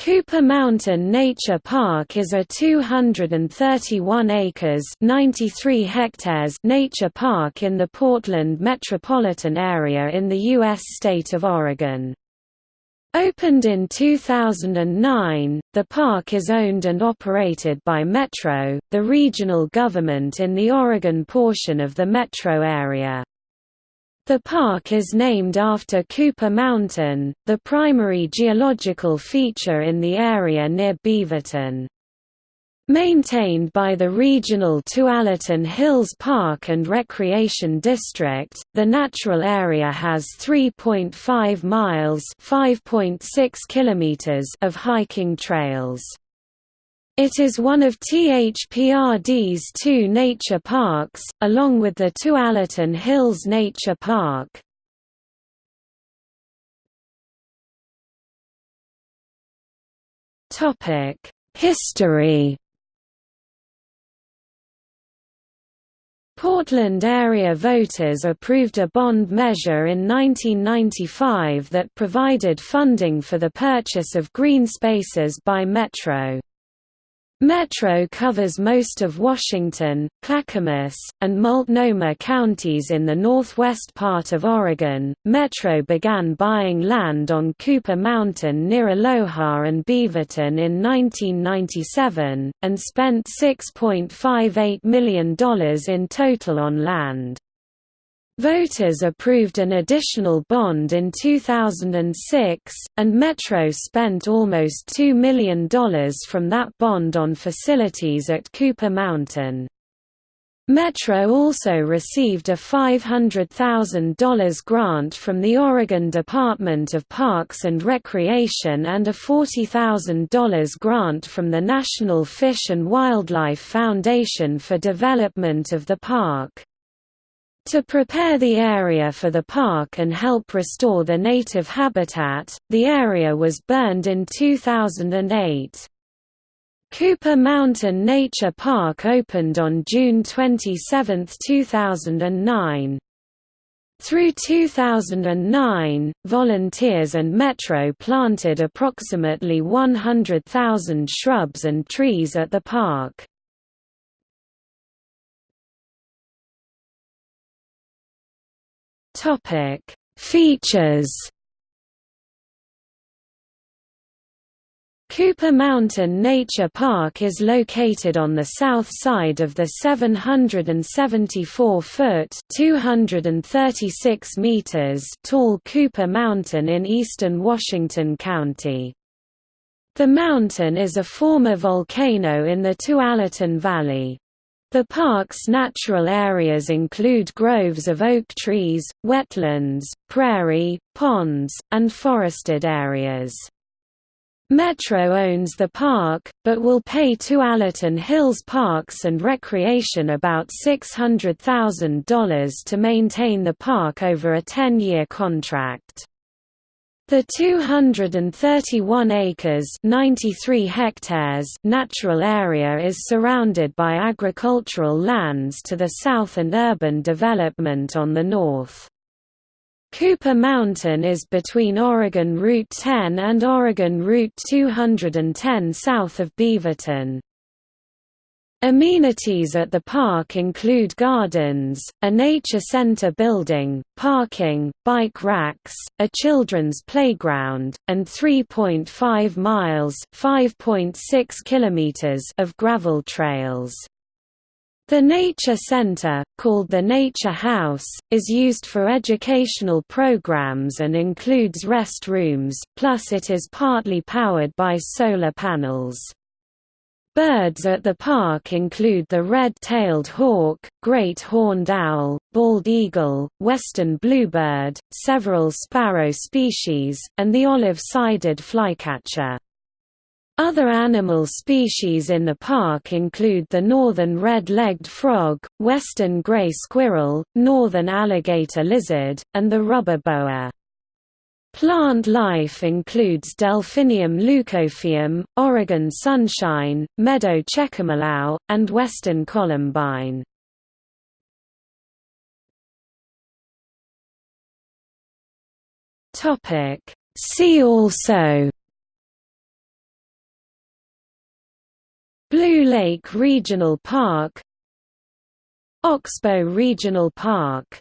Cooper Mountain Nature Park is a 231 acres 93 hectares nature park in the Portland metropolitan area in the U.S. state of Oregon. Opened in 2009, the park is owned and operated by Metro, the regional government in the Oregon portion of the metro area. The park is named after Cooper Mountain, the primary geological feature in the area near Beaverton. Maintained by the regional Tualatin Hills Park and Recreation District, the natural area has 3.5 miles (5.6 kilometers) of hiking trails. It is one of THPRD's two nature parks, along with the Tualatin Hills Nature Park. History Portland area voters approved a bond measure in 1995 that provided funding for the purchase of green spaces by Metro. Metro covers most of Washington, Clackamas, and Multnomah counties in the northwest part of Oregon. Metro began buying land on Cooper Mountain near Aloha and Beaverton in 1997, and spent $6.58 million in total on land. Voters approved an additional bond in 2006, and Metro spent almost $2 million from that bond on facilities at Cooper Mountain. Metro also received a $500,000 grant from the Oregon Department of Parks and Recreation and a $40,000 grant from the National Fish and Wildlife Foundation for development of the park. To prepare the area for the park and help restore the native habitat, the area was burned in 2008. Cooper Mountain Nature Park opened on June 27, 2009. Through 2009, volunteers and Metro planted approximately 100,000 shrubs and trees at the park. Topic: Features. Cooper Mountain Nature Park is located on the south side of the 774-foot (236 meters) tall Cooper Mountain in eastern Washington County. The mountain is a former volcano in the Tualatin Valley. The park's natural areas include groves of oak trees, wetlands, prairie, ponds, and forested areas. Metro owns the park, but will pay to Tualatin Hills Parks and Recreation about $600,000 to maintain the park over a 10-year contract. The 231 acres 93 hectares natural area is surrounded by agricultural lands to the south and urban development on the north. Cooper Mountain is between Oregon Route 10 and Oregon Route 210 south of Beaverton. Amenities at the park include gardens, a nature center building, parking, bike racks, a children's playground, and 3.5 miles (5.6 kilometers) of gravel trails. The Nature Center, called the Nature House, is used for educational programs and includes restrooms, plus it is partly powered by solar panels. Birds at the park include the red-tailed hawk, great horned owl, bald eagle, western bluebird, several sparrow species, and the olive-sided flycatcher. Other animal species in the park include the northern red-legged frog, western gray squirrel, northern alligator lizard, and the rubber boa. Plant life includes Delphinium leucophaeum, Oregon sunshine, meadow checkermallow, and western columbine. See also Blue Lake Regional Park Oxbow Regional Park